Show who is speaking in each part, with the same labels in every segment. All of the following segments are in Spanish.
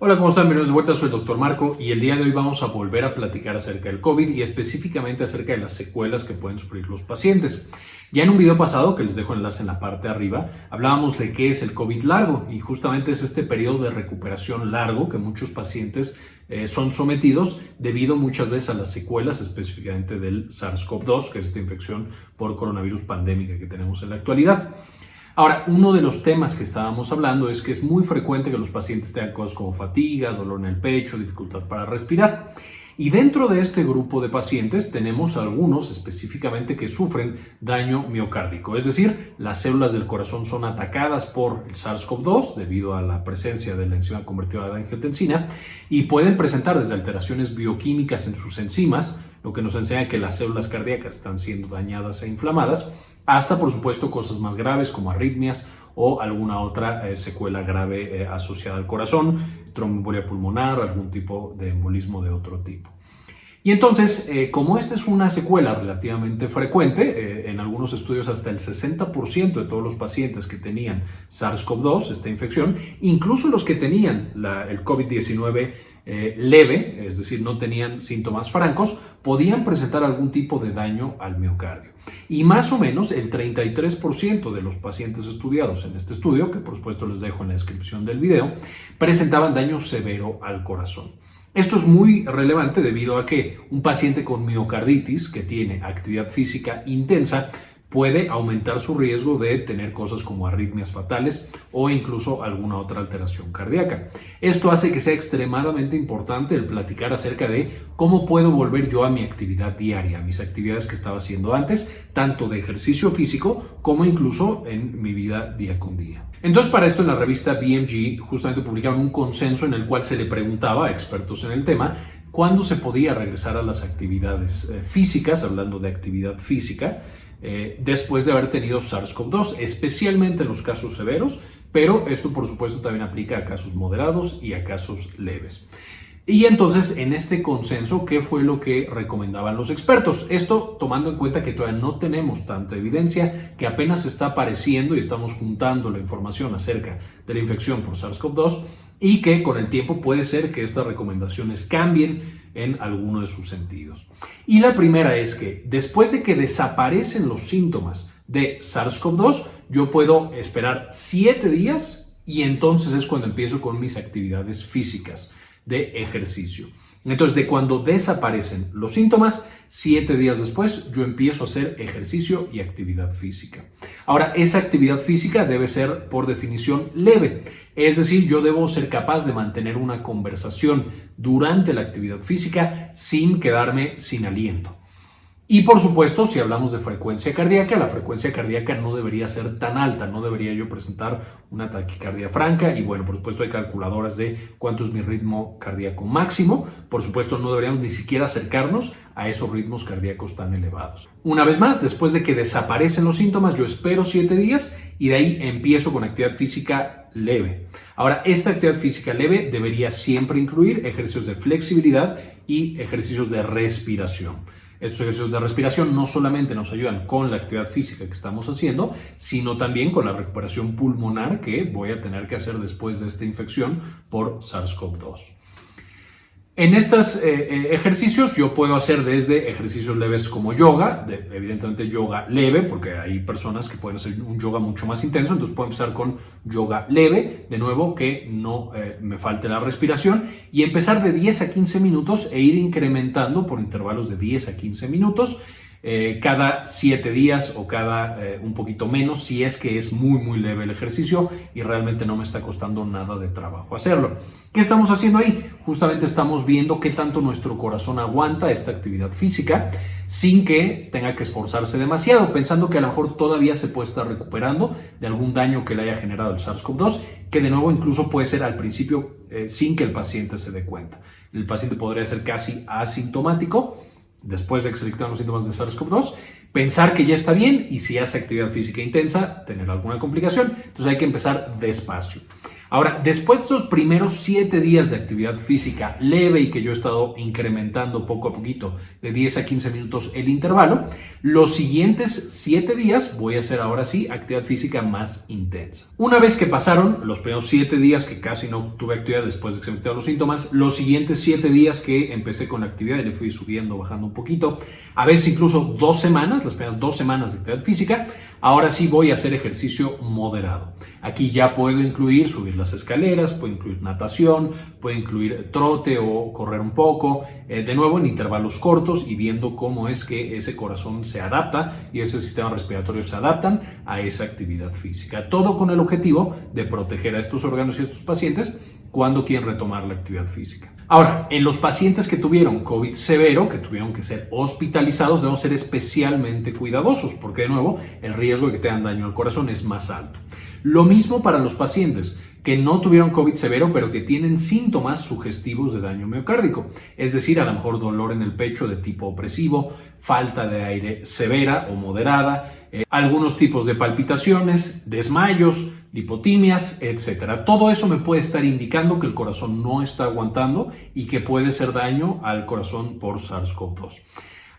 Speaker 1: Hola, ¿cómo están? Bienvenidos de vuelta, soy el Dr. Marco y el día de hoy vamos a volver a platicar acerca del COVID y específicamente acerca de las secuelas que pueden sufrir los pacientes. Ya en un video pasado, que les dejo enlace en la parte de arriba, hablábamos de qué es el COVID largo y justamente es este periodo de recuperación largo que muchos pacientes eh, son sometidos debido muchas veces a las secuelas específicamente del SARS-CoV-2, que es esta infección por coronavirus pandémica que tenemos en la actualidad. Ahora, uno de los temas que estábamos hablando es que es muy frecuente que los pacientes tengan cosas como fatiga, dolor en el pecho, dificultad para respirar. Y dentro de este grupo de pacientes tenemos algunos específicamente que sufren daño miocárdico, es decir, las células del corazón son atacadas por el SARS-CoV-2 debido a la presencia de la enzima convertida de angiotensina y pueden presentar desde alteraciones bioquímicas en sus enzimas, lo que nos enseña que las células cardíacas están siendo dañadas e inflamadas, hasta por supuesto cosas más graves como arritmias o alguna otra eh, secuela grave eh, asociada al corazón, tromboembolia pulmonar algún tipo de embolismo de otro tipo. Y entonces, eh, como esta es una secuela relativamente frecuente, en algunos estudios hasta el 60% de todos los pacientes que tenían SARS-CoV-2, esta infección, incluso los que tenían el COVID-19 eh, leve, es decir, no tenían síntomas francos, podían presentar algún tipo de daño al miocardio. Y más o menos el 33% de los pacientes estudiados en este estudio, que por supuesto les dejo en la descripción del video, presentaban daño severo al corazón. Esto es muy relevante debido a que un paciente con miocarditis que tiene actividad física intensa puede aumentar su riesgo de tener cosas como arritmias fatales o incluso alguna otra alteración cardíaca. Esto hace que sea extremadamente importante el platicar acerca de cómo puedo volver yo a mi actividad diaria, a mis actividades que estaba haciendo antes, tanto de ejercicio físico como incluso en mi vida día con día. Entonces para esto en la revista BMG justamente publicaron un consenso en el cual se le preguntaba a expertos en el tema cuándo se podía regresar a las actividades eh, físicas, hablando de actividad física, eh, después de haber tenido SARS-CoV-2, especialmente en los casos severos, pero esto por supuesto también aplica a casos moderados y a casos leves. Y entonces, en este consenso, ¿qué fue lo que recomendaban los expertos? Esto tomando en cuenta que todavía no tenemos tanta evidencia, que apenas está apareciendo y estamos juntando la información acerca de la infección por SARS-CoV-2 y que con el tiempo puede ser que estas recomendaciones cambien en alguno de sus sentidos. Y la primera es que después de que desaparecen los síntomas de SARS-CoV-2, yo puedo esperar 7 días y entonces es cuando empiezo con mis actividades físicas de ejercicio. Entonces, de cuando desaparecen los síntomas, siete días después yo empiezo a hacer ejercicio y actividad física. Ahora, esa actividad física debe ser por definición leve. Es decir, yo debo ser capaz de mantener una conversación durante la actividad física sin quedarme sin aliento. Y por supuesto, si hablamos de frecuencia cardíaca, la frecuencia cardíaca no debería ser tan alta, no debería yo presentar una taquicardia franca y bueno, por supuesto hay calculadoras de cuánto es mi ritmo cardíaco máximo, por supuesto no deberíamos ni siquiera acercarnos a esos ritmos cardíacos tan elevados. Una vez más, después de que desaparecen los síntomas, yo espero 7 días y de ahí empiezo con actividad física leve. Ahora, esta actividad física leve debería siempre incluir ejercicios de flexibilidad y ejercicios de respiración. Estos ejercicios de respiración no solamente nos ayudan con la actividad física que estamos haciendo, sino también con la recuperación pulmonar que voy a tener que hacer después de esta infección por SARS-CoV-2. En estos eh, eh, ejercicios yo puedo hacer desde ejercicios leves como yoga, evidentemente yoga leve, porque hay personas que pueden hacer un yoga mucho más intenso, entonces puedo empezar con yoga leve, de nuevo que no eh, me falte la respiración, y empezar de 10 a 15 minutos e ir incrementando por intervalos de 10 a 15 minutos, eh, cada siete días o cada eh, un poquito menos si es que es muy muy leve el ejercicio y realmente no me está costando nada de trabajo hacerlo. ¿Qué estamos haciendo ahí? Justamente estamos viendo qué tanto nuestro corazón aguanta esta actividad física sin que tenga que esforzarse demasiado, pensando que a lo mejor todavía se puede estar recuperando de algún daño que le haya generado el SARS-CoV-2, que de nuevo incluso puede ser al principio eh, sin que el paciente se dé cuenta. El paciente podría ser casi asintomático después de que se los síntomas de SARS-CoV-2, pensar que ya está bien y si hace actividad física intensa, tener alguna complicación. Entonces hay que empezar despacio. Ahora, después de estos primeros 7 días de actividad física leve y que yo he estado incrementando poco a poquito de 10 a 15 minutos el intervalo, los siguientes 7 días voy a hacer ahora sí actividad física más intensa. Una vez que pasaron los primeros 7 días que casi no tuve actividad después de que se me los síntomas, los siguientes 7 días que empecé con la actividad y le fui subiendo, bajando un poquito, a veces incluso dos semanas, las primeras dos semanas de actividad física, ahora sí voy a hacer ejercicio moderado. Aquí ya puedo incluir subir las escaleras, puede incluir natación, puede incluir trote o correr un poco, eh, de nuevo en intervalos cortos y viendo cómo es que ese corazón se adapta y ese sistema respiratorio se adaptan a esa actividad física. Todo con el objetivo de proteger a estos órganos y a estos pacientes cuando quieren retomar la actividad física. Ahora, en los pacientes que tuvieron COVID severo, que tuvieron que ser hospitalizados, debemos ser especialmente cuidadosos porque, de nuevo, el riesgo de que tengan daño al corazón es más alto. Lo mismo para los pacientes que no tuvieron COVID severo, pero que tienen síntomas sugestivos de daño miocárdico, es decir, a lo mejor dolor en el pecho de tipo opresivo, falta de aire severa o moderada, eh, algunos tipos de palpitaciones, desmayos, lipotimias, etc. Todo eso me puede estar indicando que el corazón no está aguantando y que puede ser daño al corazón por SARS-CoV-2.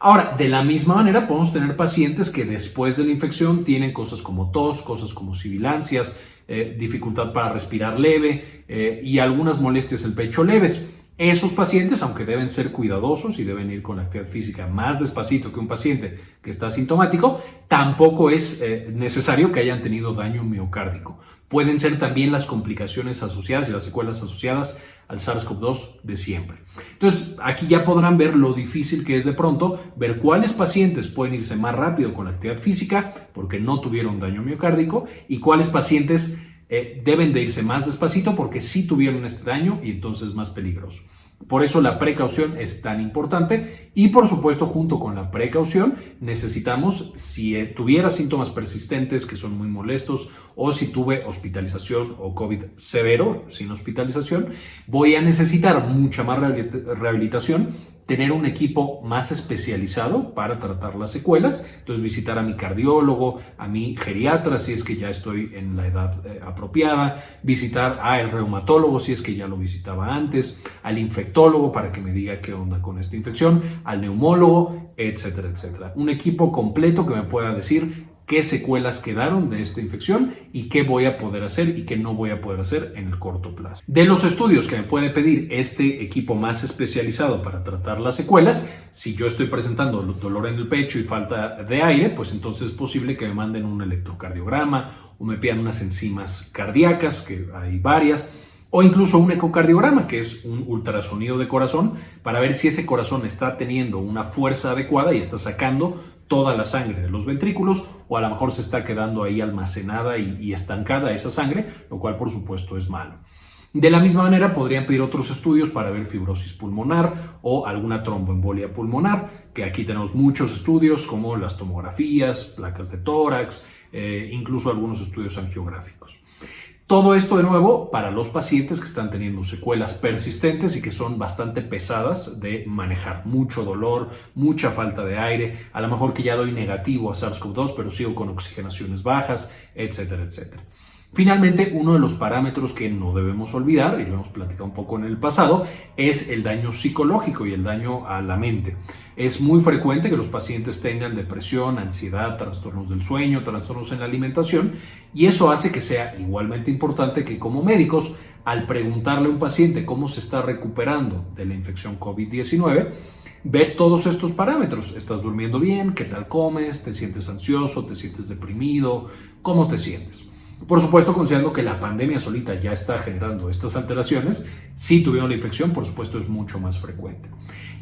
Speaker 1: Ahora, de la misma manera podemos tener pacientes que después de la infección tienen cosas como tos, cosas como sibilancias, eh, dificultad para respirar leve eh, y algunas molestias del pecho leves. Esos pacientes, aunque deben ser cuidadosos y deben ir con la actividad física más despacito que un paciente que está sintomático, tampoco es eh, necesario que hayan tenido daño miocárdico. Pueden ser también las complicaciones asociadas y las secuelas asociadas al SARS-CoV-2 de siempre. Entonces, aquí ya podrán ver lo difícil que es de pronto ver cuáles pacientes pueden irse más rápido con la actividad física porque no tuvieron daño miocárdico y cuáles pacientes eh, deben de irse más despacito porque sí tuvieron este daño y entonces es más peligroso. Por eso la precaución es tan importante y por supuesto junto con la precaución necesitamos, si eh, tuviera síntomas persistentes que son muy molestos o si tuve hospitalización o COVID severo sin hospitalización, voy a necesitar mucha más rehabilitación tener un equipo más especializado para tratar las secuelas, entonces visitar a mi cardiólogo, a mi geriatra si es que ya estoy en la edad eh, apropiada, visitar al reumatólogo si es que ya lo visitaba antes, al infectólogo para que me diga qué onda con esta infección, al neumólogo, etcétera, etcétera. Un equipo completo que me pueda decir qué secuelas quedaron de esta infección y qué voy a poder hacer y qué no voy a poder hacer en el corto plazo. De los estudios que me puede pedir este equipo más especializado para tratar las secuelas, si yo estoy presentando dolor en el pecho y falta de aire, pues entonces es posible que me manden un electrocardiograma o me pidan unas enzimas cardíacas, que hay varias, o incluso un ecocardiograma, que es un ultrasonido de corazón, para ver si ese corazón está teniendo una fuerza adecuada y está sacando toda la sangre de los ventrículos o a lo mejor se está quedando ahí almacenada y, estancada esa sangre, lo cual por supuesto es malo. De la misma manera podrían pedir otros estudios para ver fibrosis pulmonar o alguna tromboembolia pulmonar, que aquí tenemos muchos estudios como las tomografías, placas de tórax, eh, incluso algunos estudios angiográficos. Todo esto de nuevo para los pacientes que están teniendo secuelas persistentes y que son bastante pesadas de manejar. Mucho dolor, mucha falta de aire, a lo mejor que ya doy negativo a SARS-CoV-2 pero sigo con oxigenaciones bajas, etcétera, etcétera. Finalmente, uno de los parámetros que no debemos olvidar, y lo hemos platicado un poco en el pasado, es el daño psicológico y el daño a la mente. Es muy frecuente que los pacientes tengan depresión, ansiedad, trastornos del sueño, trastornos en la alimentación, y eso hace que sea igualmente importante que como médicos, al preguntarle a un paciente cómo se está recuperando de la infección COVID-19, ver todos estos parámetros. ¿Estás durmiendo bien? ¿Qué tal comes? ¿Te sientes ansioso? ¿Te sientes deprimido? ¿Cómo te sientes? Por supuesto, considerando que la pandemia solita ya está generando estas alteraciones, si tuvieron la infección, por supuesto, es mucho más frecuente.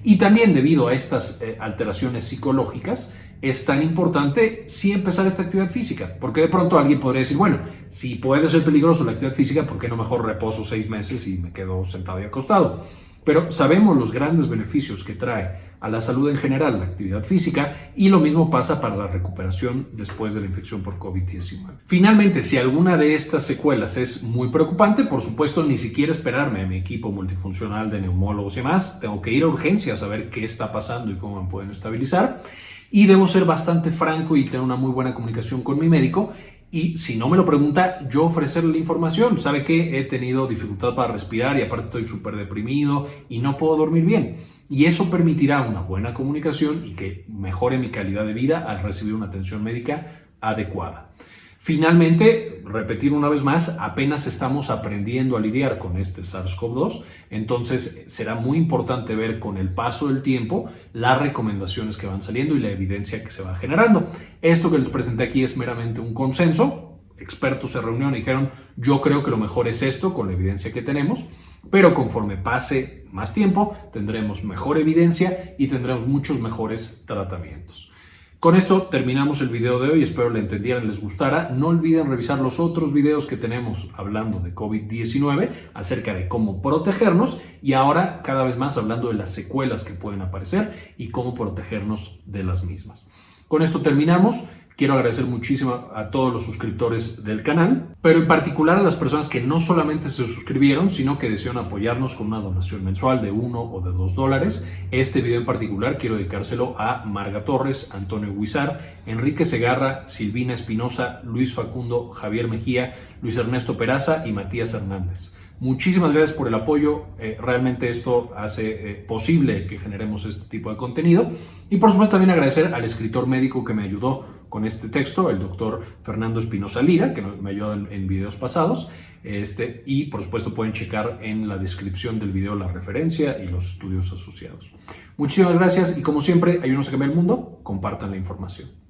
Speaker 1: Y también debido a estas eh, alteraciones psicológicas, es tan importante sí empezar esta actividad física, porque de pronto alguien podría decir, bueno, si puede ser peligroso la actividad física, ¿por qué no mejor reposo seis meses y me quedo sentado y acostado? Pero sabemos los grandes beneficios que trae a la salud en general la actividad física y lo mismo pasa para la recuperación después de la infección por COVID-19. Finalmente, si alguna de estas secuelas es muy preocupante, por supuesto ni siquiera esperarme a mi equipo multifuncional de neumólogos y demás, tengo que ir a urgencias a ver qué está pasando y cómo me pueden estabilizar y debo ser bastante franco y tener una muy buena comunicación con mi médico y si no me lo pregunta, yo ofrecerle la información. ¿Sabe que He tenido dificultad para respirar y aparte estoy súper deprimido y no puedo dormir bien. Y eso permitirá una buena comunicación y que mejore mi calidad de vida al recibir una atención médica adecuada. Finalmente, repetir una vez más, apenas estamos aprendiendo a lidiar con este SARS-CoV-2, entonces será muy importante ver con el paso del tiempo las recomendaciones que van saliendo y la evidencia que se va generando. Esto que les presenté aquí es meramente un consenso, expertos se reunieron y dijeron, yo creo que lo mejor es esto con la evidencia que tenemos, pero conforme pase más tiempo tendremos mejor evidencia y tendremos muchos mejores tratamientos. Con esto terminamos el video de hoy, espero le entendieran, les gustara. No olviden revisar los otros videos que tenemos hablando de COVID-19, acerca de cómo protegernos y ahora cada vez más hablando de las secuelas que pueden aparecer y cómo protegernos de las mismas. Con esto terminamos. Quiero agradecer muchísimo a todos los suscriptores del canal, pero en particular a las personas que no solamente se suscribieron, sino que desean apoyarnos con una donación mensual de 1 o de 2 dólares. Este video en particular quiero dedicárselo a Marga Torres, Antonio Huizar, Enrique Segarra, Silvina Espinosa, Luis Facundo, Javier Mejía, Luis Ernesto Peraza y Matías Hernández. Muchísimas gracias por el apoyo, eh, realmente esto hace eh, posible que generemos este tipo de contenido y por supuesto también agradecer al escritor médico que me ayudó con este texto, el doctor Fernando Espinosa Lira, que me ayudó en, en, videos pasados este, y por supuesto pueden checar en la descripción del video la referencia y los estudios asociados. Muchísimas gracias y como siempre, ayúdenos a cambiar el mundo, compartan la información.